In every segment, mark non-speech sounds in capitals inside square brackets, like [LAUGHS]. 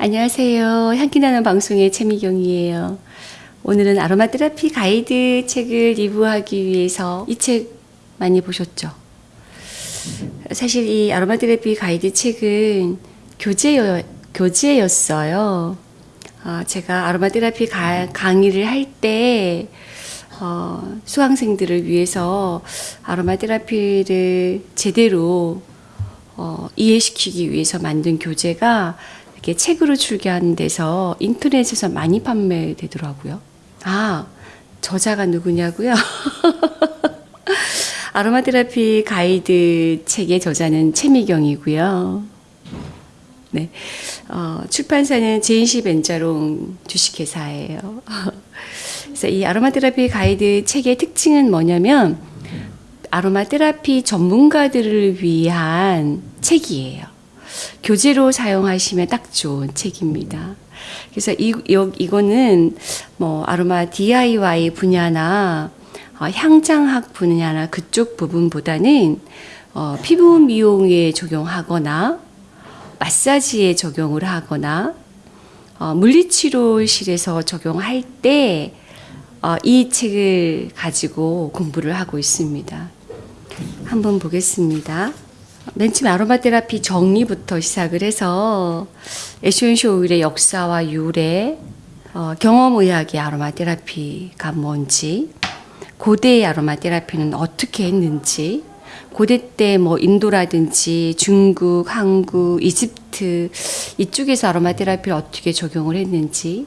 안녕하세요. 향기나는 방송의 최미경이에요. 오늘은 아로마 테라피 가이드 책을 리뷰하기 위해서 이 책 많이 보셨죠? 사실 이 아로마 테라피 가이드 책은 교재여, 교재였어요. 어, 제가 아로마 테라피 가, 강의를 할때 어, 수강생들을 위해서 아로마 테라피를 제대로 어, 이해시키기 위해서 만든 교재가 이렇게 책으로 출간한 데서 인터넷에서 많이 판매되더라고요. 아, 저자가 누구냐고요? [LAUGHS] 아로마 테라피 가이드 책의 저자는 최미경이고요. 네. 어, 출판사는 제인시 벤자롱 주식회사예요. [LAUGHS] 그래서 이 아로마 테라피 가이드 책의 특징은 뭐냐면 아로마 테라피 전문가들을 위한 책이에요. 교재로 사용하시면 딱 좋은 책입니다. 그래서 이, 요, 이거는 뭐 아로마 DIY 분야나 어, 향장학 분야나 그쪽 부분보다는 어, 피부 미용에 적용하거나 마사지에 적용을 하거나 어, 물리치료실에서 적용할 때 어, 이 책을 가지고 공부를 하고 있습니다. 한번 보겠습니다. 맨 처음 아로마 테라피 정의부터 시작을 해서 essential oil의 역사와 유래, 어, 경험의학의 아로마 테라피가 뭔지, 고대의 아로마 테라피는 어떻게 했는지, 고대 때 뭐 인도라든지 중국, 한국, 이집트 이쪽에서 아로마 테라피를 어떻게 적용을 했는지,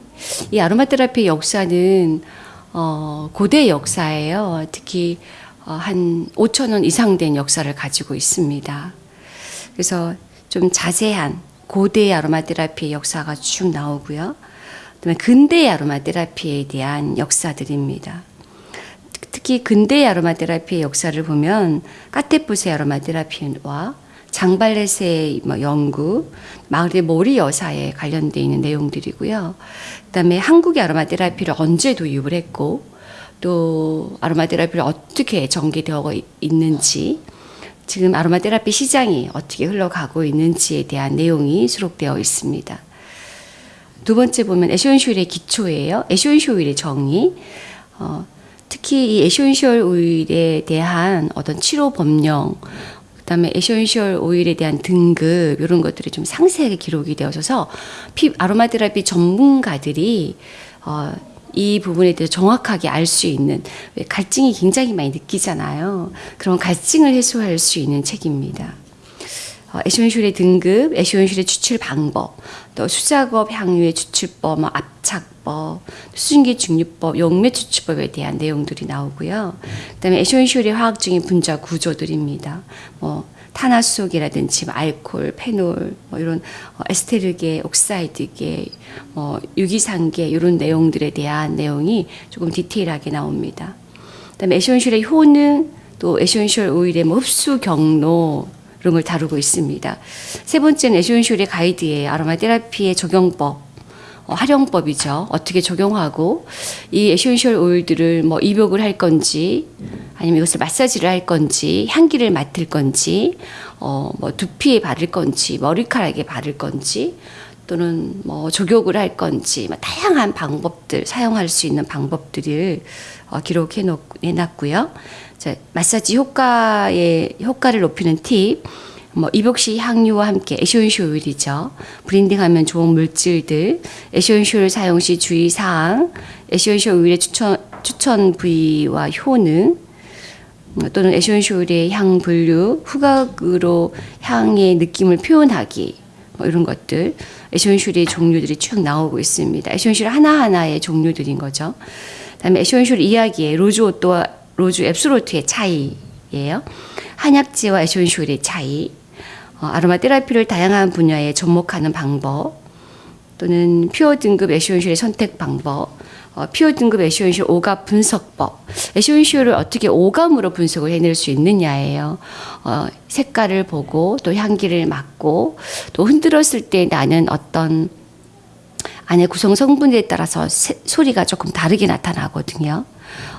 이 아로마 테라피의 역사는 어, 고대 역사예요. 특히 어, 한 5천 년 이상 된 역사를 가지고 있습니다. 그래서 좀 자세한 고대 아로마 테라피의 역사가 쭉 나오고요. 그다음에 근대 아로마 테라피에 대한 역사들입니다. 특히 근대 아로마 테라피의 역사를 보면 까테푸세 아로마 테라피와 장발레스의 뭐 연구, 마르그리트 모리 여사에 관련되어 있는 내용들이고요. 그 다음에 한국의 아로마 테라피를 언제 도입을 했고 또 아로마 테라피를 어떻게 전개되어 있는지 지금 아로마 테라피 시장이 어떻게 흘러가고 있는지에 대한 내용이 수록되어 있습니다. 두 번째 보면 essential의 기초예요. essential oil의 정의. 어, 특히 이 essential oil에 대한 어떤 치료 법령, 그다음에 essential oil에 대한 등급 이런 것들이 좀 상세하게 기록이 되어서 피 아로마 테라피 전문가들이 어, 이 부분에 대해서 정확하게 알 수 있는 갈증이 굉장히 많이 느끼잖아요. 그런 갈증을 해소할 수 있는 책입니다. 어, essential의 등급, essential의 추출 방법, 또 수작업 향유의 추출법, 뭐 압착법, 수증기 증류법, 용매 추출법에 대한 내용들이 나오고요. 그다음에 essential의 화학적인 분자 구조들입니다. 뭐 탄화수소계라든지 뭐 알코올, 페놀, 뭐 이런 어, 에스테르계, oxide계, 뭐 유기산계 이런 내용들에 대한 내용이 조금 디테일하게 나옵니다. 그다음에 essential의 효능, 또 essential oil의 뭐 흡수 경로 이런 걸 다루고 있습니다. 세 번째는 essential의 가이드의 아로마 테라피의 적용법. 어, 활용법이죠. 어떻게 적용하고 이 essential oil들을 뭐 입욕을 할 건지 아니면 이것을 마사지를 할 건지 향기를 맡을 건지 어 뭐 두피에 바를 건지 머리카락에 바를 건지 또는 뭐 족욕을 할 건지 뭐 다양한 방법들 사용할 수 있는 방법들을 어, 기록해 놓 해놨고요. 자, 마사지 효과의 효과를 높이는 팁. 뭐 입욕시 향유와 함께 essential oil이죠. blending하면 좋은 물질들, essential 사용 시 주의 사항, essential oil의 추천 추천 부위와 효능, 또는 essential oil의 향 분류, 후각으로 향의 느낌을 표현하기, 뭐 이런 것들, essential의 종류들이 쭉 나오고 있습니다. essential 하나하나의 종류들인 거죠. 그다음에 essential 이야기의 rose otto와 rose absolute의 차이예요. 한약재와 essential의 차이, 어, 아로마 테라피를 다양한 분야에 접목하는 방법 또는 pure 등급 essential의 선택 방법 어, pure 등급 essential 오감 분석법 essential을 어떻게 오감으로 분석을 해낼 수 있느냐예요. 어, 색깔을 보고 또 향기를 맡고 또 흔들었을 때 나는 어떤 안에 구성 성분에 따라서 세, 소리가 조금 다르게 나타나거든요.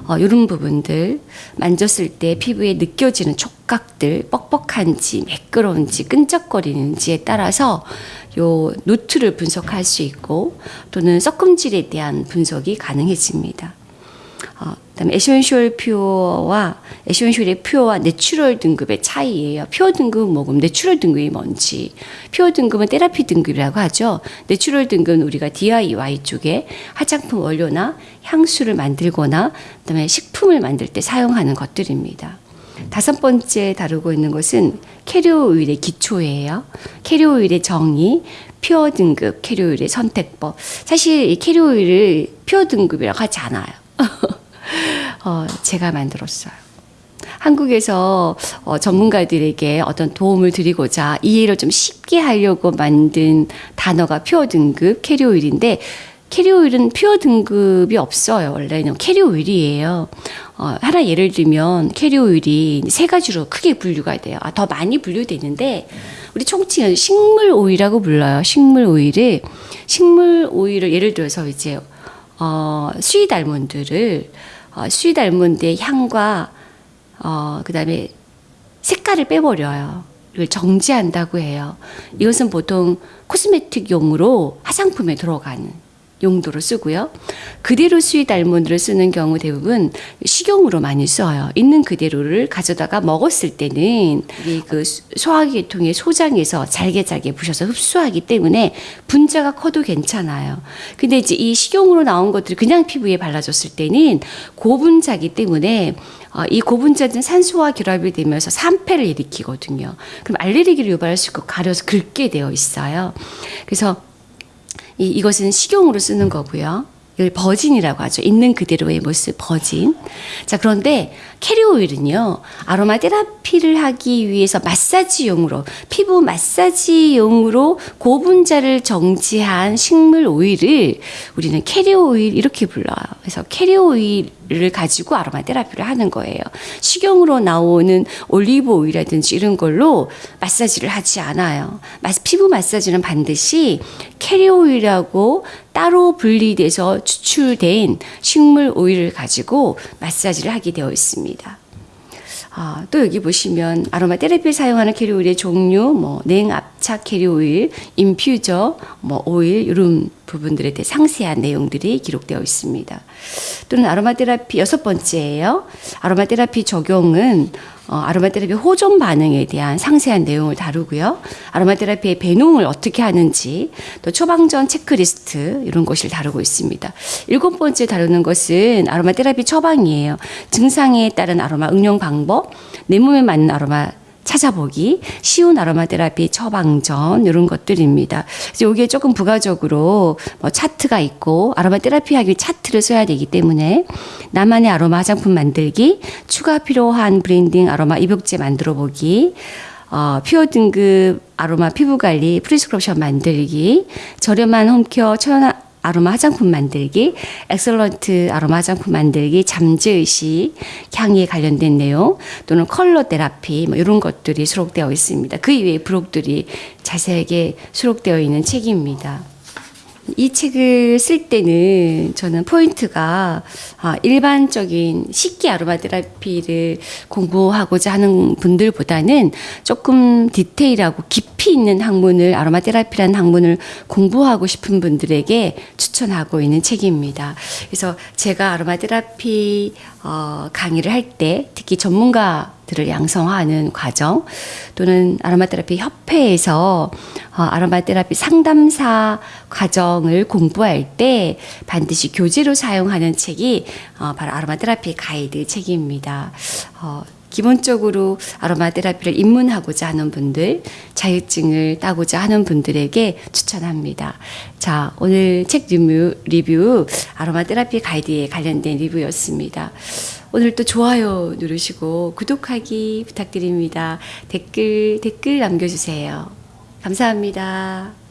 어, 이런 부분들 만졌을 때 피부에 느껴지는 촉각들 뻑뻑한지 매끄러운지 끈적거리는지에 따라서 요 노트를 분석할 수 있고 또는 섞음질에 대한 분석이 가능해집니다. 어, 그다음에 essential pure와 essential의 pure와 natural 등급의 차이예요. pure 등급은 뭐고 natural 등급이 뭔지. pure 등급은 테라피 등급이라고 하죠. natural 등급은 우리가 DIY 쪽에 화장품 원료나 향수를 만들거나 그다음에 식품을 만들 때 사용하는 것들입니다. 다섯 번째 다루고 있는 것은 carrier oil의 기초예요. carrier oil의 정의, pure 등급, carrier oil의 선택법. 사실 이 carrier oil을 pure 등급이라고 하지 않아요. [LAUGHS] 어, 제가 만들었어요. 한국에서 어, 전문가들에게 어떤 도움을 드리고자 이해를 좀 쉽게 하려고 만든 단어가 pure 등급 carrier oil인데 carrier oil은 pure 등급이 없어요. 원래는 carrier oil이에요. 어, 하나 예를 들면 carrier oil이 세 가지로 크게 분류가 돼요. 아, 더 많이 분류되는데 우리 총칭은 식물 오일이라고 불러요. 식물 오일을 식물 오일을 예를 들어서 이제 어, sweet almond를 어, sweet almond의 향과 어, 그다음에 색깔을 빼버려요. 이걸 정제한다고 해요. 이것은 보통 cosmetic용으로 화장품에 들어가는 용도로 쓰고요. 그대로 sweet almond를 쓰는 경우 대부분 식용으로 많이 써요. 있는 그대로를 가져다가 먹었을 때는 이그 소화계통의 소장에서 잘게 잘게 부셔서 흡수하기 때문에 분자가 커도 괜찮아요. 근데 이제 이 식용으로 나온 것들이 그냥 피부에 발라줬을 때는 고분자기 때문에 어, 이 고분자는 산소와 결합이 되면서 산패를 일으키거든요. 그럼 알레르기를 유발할 수 있고 가려서 긁게 되어 있어요. 그래서 이, 이것은 식용으로 쓰는 거고요. 이걸 버진이라고 하죠. 있는 그대로의 모습 버진. 자, 그런데 캐리어 오일은요. 아로마 테라피를 하기 위해서 마사지용으로 피부 마사지용으로 고분자를 정지한 식물 오일을 우리는 carrier oil 이렇게 불러요. 그래서 carrier oil을 가지고 아로마 테라피를 하는 거예요. 식용으로 나오는 올리브 오일이라든지 이런 걸로 마사지를 하지 않아요. 마스- 피부 마사지는 반드시 carrier oil하고 따로 분리돼서 추출된 식물 오일을 가지고 마사지를 하게 되어 있습니다. 아, 또 여기 보시면 아로마 테라피에 사용하는 carrier oil의 종류, 뭐 냉압착 carrier oil, infused, 뭐 오일 이런 부분들에 대해 상세한 내용들이 기록되어 있습니다. 또는 아로마 테라피 여섯 번째예요. 아로마 테라피 적용은 어, 아로마 테라피 호전 반응에 대한 상세한 내용을 다루고요. 아로마 테라피의 배농을 어떻게 하는지, 또 처방전 체크리스트 이런 것을 다루고 있습니다. 일곱 번째 다루는 것은 아로마 테라피 처방이에요. 증상에 따른 아로마 응용 방법, 내 몸에 맞는 아로마 찾아보기, 쉬운 아로마 테라피 처방전 이런 것들입니다. 그래서 여기에 조금 부가적으로 뭐 차트가 있고 아로마 테라피 하기 차트를 써야 되기 때문에 나만의 아로마 화장품 만들기, 추가 필요한 blending 아로마 입욕제 만들어 보기, 어, pure 등급 아로마 피부 관리 prescription 만들기, 저렴한 home care 천연 아로마 화장품 만들기, excellent 아로마 화장품 만들기, 잠재의식, 향에 관련된 내용, 또는 컬러 테라피, 뭐 이런 것들이 수록되어 있습니다. 그 이외의 부록들이 자세하게 수록되어 있는 책입니다. 이 책을 쓸 때는 저는 포인트가 아, 일반적인 식기 아로마 테라피를 공부하고자 하는 분들보다는 조금 디테일하고 깊이 있는 학문을 아로마 테라피라는 학문을 공부하고 싶은 분들에게 추천하고 있는 책입니다. 그래서 제가 아로마 테라피 어, 강의를 할 때 특히 전문가 들을 양성하는 과정 또는 아로마 테라피 협회에서 어, 아로마 테라피 상담사 과정을 공부할 때 반드시 교재로 사용하는 책이 어, 바로 아로마 테라피 가이드 책입니다. 어, 기본적으로 아로마 테라피를 입문하고자 하는 분들, 자격증을 따고자 하는 분들에게 추천합니다. 자, 오늘 책 리뷰, 리뷰 아로마 테라피 가이드에 관련된 리뷰였습니다. 오늘 또 좋아요 누르시고 구독하기 부탁드립니다. 댓글, 댓글 남겨주세요. 감사합니다.